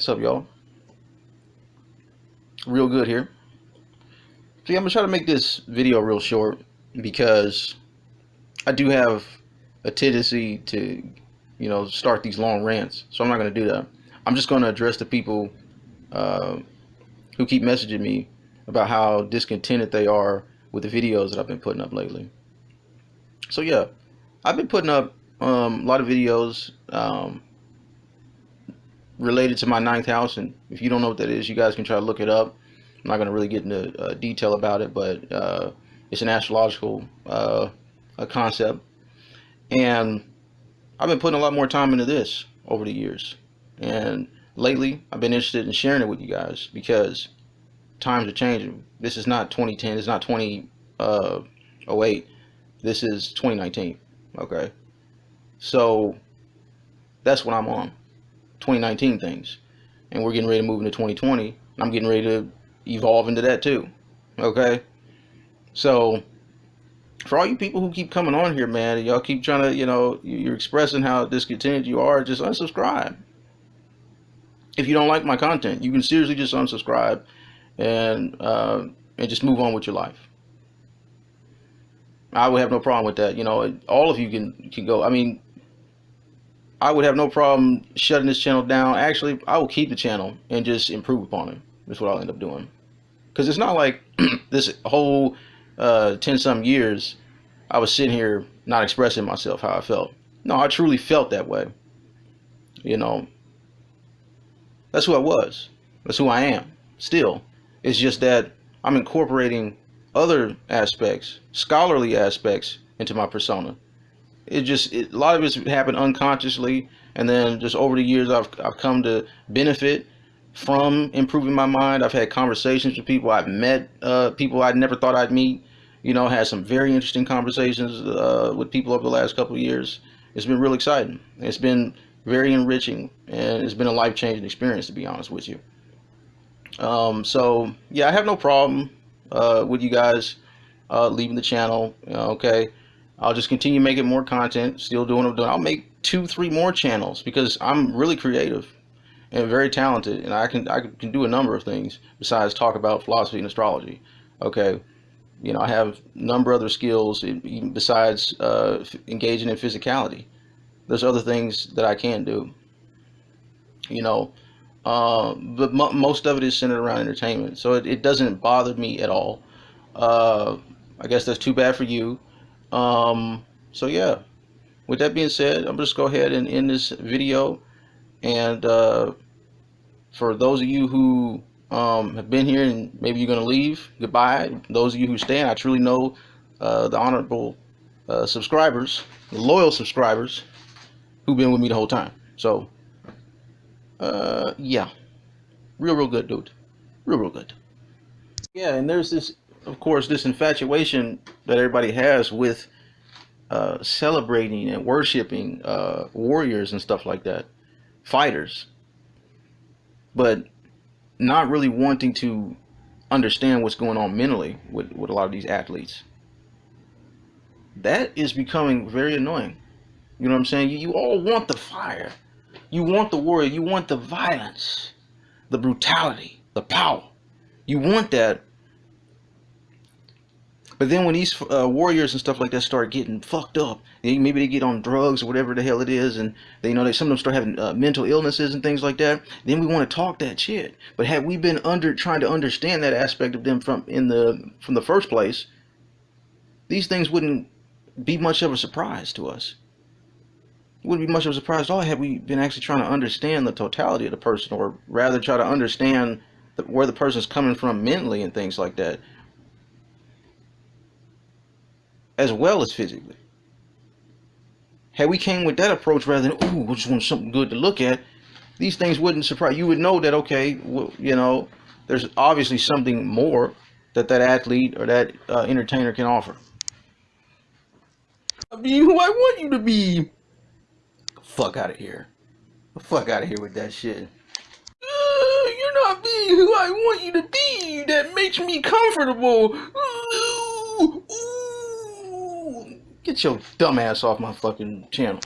What's up, y'all? Real good here. See, I'm gonna try to make this video real short because I do have a tendency to, you know, start these long rants. So I'm not gonna do that. I'm just gonna address the people uh, who keep messaging me about how discontented they are with the videos that I've been putting up lately. So yeah, I've been putting up um, a lot of videos um, related to my ninth house, and if you don't know what that is, you guys can try to look it up. I'm not going to really get into uh, detail about it, but uh, it's an astrological uh, concept, and I've been putting a lot more time into this over the years, and lately I've been interested in sharing it with you guys because times are changing. This is not 2010. It's not 2008. Uh, this is 2019. Okay, so that's what I'm on. 2019 things, and we're getting ready to move into 2020. I'm getting ready to evolve into that too. Okay, so for all you people who keep coming on here, man, y'all keep trying to, you know, you're expressing how discontented you are, just unsubscribe. If you don't like my content, you can seriously just unsubscribe and uh, and just move on with your life. I would have no problem with that. You know, all of you can can go. I mean, I would have no problem shutting this channel down. Actually, I will keep the channel and just improve upon it. That's what I'll end up doing. Because it's not like this whole uh, 10 some years I was sitting here not expressing myself how I felt. No, I truly felt that way. You know, that's who I was. That's who I am still. It's just that I'm incorporating other aspects, scholarly aspects into my persona. It just, it, a lot of it's happened unconsciously. And then just over the years, I've, I've come to benefit from improving my mind. I've had conversations with people. I've met uh, people I never thought I'd meet. You know, had some very interesting conversations uh, with people over the last couple years. It's been real exciting. It's been very enriching, and it's been a life-changing experience, to be honest with you. Um, so, yeah, I have no problem uh, with you guys uh, leaving the channel. Okay, I'll just continue making more content, still doing what I'm doing. I'll make two, three more channels because I'm really creative and very talented, and I can I can do a number of things besides talk about philosophy and astrology. Okay, you know I have a number of other skills besides uh, engaging in physicality. There's other things that I can do. You know, uh, but most of it is centered around entertainment, so it, it doesn't bother me at all. Uh, I guess that's too bad for you. Um, so yeah, with that being said, I'm just go ahead and end this video and uh, for those of you who um, have been here and maybe you're going to leave, goodbye. Those of you who stay, I truly know uh, the honorable uh, subscribers, the loyal subscribers who've been with me the whole time. So, uh, yeah, real, real good, dude. Real, real good. Yeah, and there's this, of course, this infatuation that everybody has with uh, celebrating and worshiping uh, warriors and stuff like that fighters, but not really wanting to understand what's going on mentally with, with a lot of these athletes. That is becoming very annoying. You know what I'm saying? You, you all want the fire. You want the warrior. You want the violence, the brutality, the power. You want that but then when these uh, warriors and stuff like that start getting fucked up, maybe they get on drugs or whatever the hell it is, and they you know they some of them start having uh, mental illnesses and things like that. Then we want to talk that shit. But had we been under trying to understand that aspect of them from in the from the first place, these things wouldn't be much of a surprise to us. It wouldn't be much of a surprise at all had we been actually trying to understand the totality of the person, or rather try to understand the, where the person's coming from mentally and things like that. As well as physically. Had we came with that approach rather than, ooh, we just want something good to look at, these things wouldn't surprise you. would know that, okay, well, you know, there's obviously something more that that athlete or that uh, entertainer can offer. I be who I want you to be. Fuck out of here. Fuck out of here with that shit. Uh, you're not being who I want you to be. That makes me comfortable. Ooh, ooh. Get your dumb ass off my fucking channel.